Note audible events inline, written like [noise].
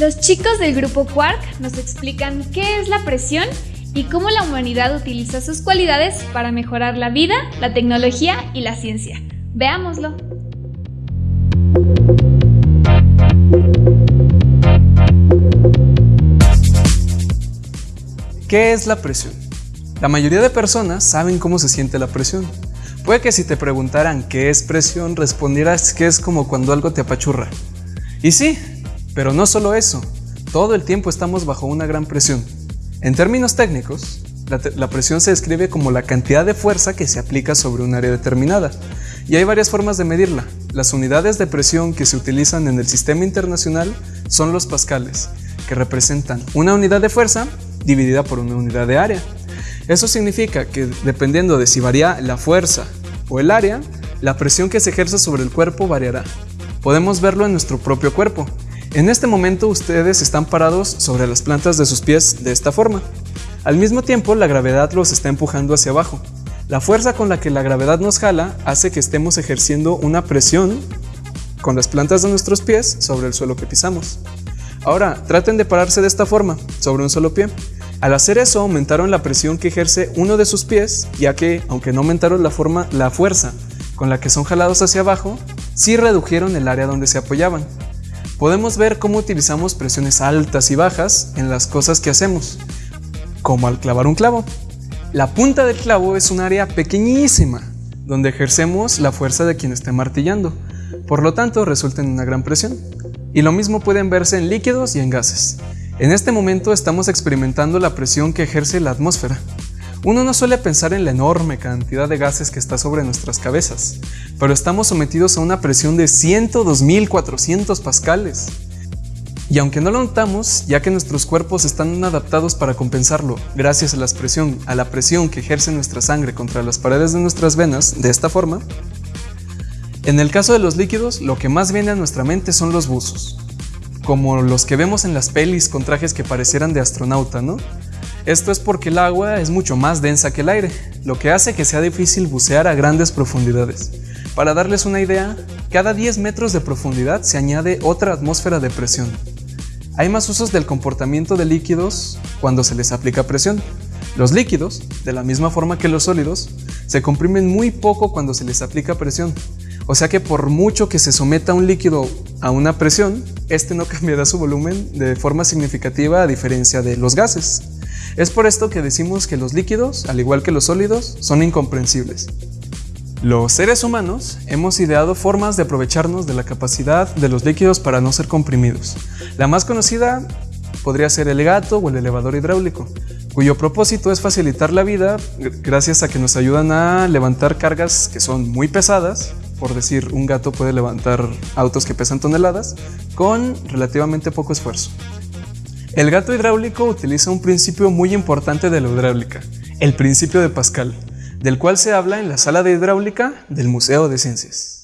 Los chicos del grupo Quark nos explican qué es la presión y cómo la humanidad utiliza sus cualidades para mejorar la vida, la tecnología y la ciencia. Veámoslo. ¿Qué es la presión? La mayoría de personas saben cómo se siente la presión. Puede que si te preguntaran qué es presión, respondieras que es como cuando algo te apachurra. Y sí, pero no solo eso, todo el tiempo estamos bajo una gran presión. En términos técnicos, la, presión se describe como la cantidad de fuerza que se aplica sobre un área determinada, y hay varias formas de medirla. Las unidades de presión que se utilizan en el sistema internacional son los pascales, que representan una unidad de fuerza dividida por una unidad de área. Eso significa que dependiendo de si varía la fuerza o el área, la presión que se ejerce sobre el cuerpo variará. Podemos verlo en nuestro propio cuerpo. En este momento ustedes están parados sobre las plantas de sus pies de esta forma. Al mismo tiempo, la gravedad los está empujando hacia abajo. La fuerza con la que la gravedad nos jala hace que estemos ejerciendo una presión con las plantas de nuestros pies sobre el suelo que pisamos. Ahora, traten de pararse de esta forma, sobre un solo pie. Al hacer eso, aumentaron la presión que ejerce uno de sus pies, ya que, aunque no aumentaron la, forma, la fuerza con la que son jalados hacia abajo, sí redujeron el área donde se apoyaban podemos ver cómo utilizamos presiones altas y bajas en las cosas que hacemos, como al clavar un clavo. La punta del clavo es un área pequeñísima, donde ejercemos la fuerza de quien esté martillando, por lo tanto resulta en una gran presión. Y lo mismo pueden verse en líquidos y en gases. En este momento estamos experimentando la presión que ejerce la atmósfera. Uno no suele pensar en la enorme cantidad de gases que está sobre nuestras cabezas, pero estamos sometidos a una presión de 102.400 pascales. Y aunque no lo notamos, ya que nuestros cuerpos están adaptados para compensarlo, gracias a la presión, a la presión que ejerce nuestra sangre contra las paredes de nuestras venas, de esta forma, en el caso de los líquidos, lo que más viene a nuestra mente son los buzos, como los que vemos en las pelis con trajes que parecieran de astronauta, ¿no? Esto es porque el agua es mucho más densa que el aire, lo que hace que sea difícil bucear a grandes profundidades. Para darles una idea, cada 10 metros de profundidad se añade otra atmósfera de presión. Hay más usos del comportamiento de líquidos cuando se les aplica presión. Los líquidos, de la misma forma que los sólidos, se comprimen muy poco cuando se les aplica presión. O sea que por mucho que se someta un líquido a una presión, este no [laughs] cambiará su volumen de forma significativa a diferencia de los gases. Es por esto que decimos que los líquidos, al igual que los sólidos, son incomprensibles. Los seres humanos hemos ideado formas de aprovecharnos de la capacidad de los líquidos para no ser comprimidos. La más conocida podría ser el gato o el elevador hidráulico, cuyo propósito es facilitar la vida gracias a que nos ayudan a levantar cargas que son muy pesadas, por decir un gato puede levantar autos que pesan toneladas, con relativamente poco esfuerzo. El gato hidráulico utiliza un principio muy importante de la hidráulica, el principio de Pascal, del cual se habla en la sala de hidráulica del Museo de Ciencias.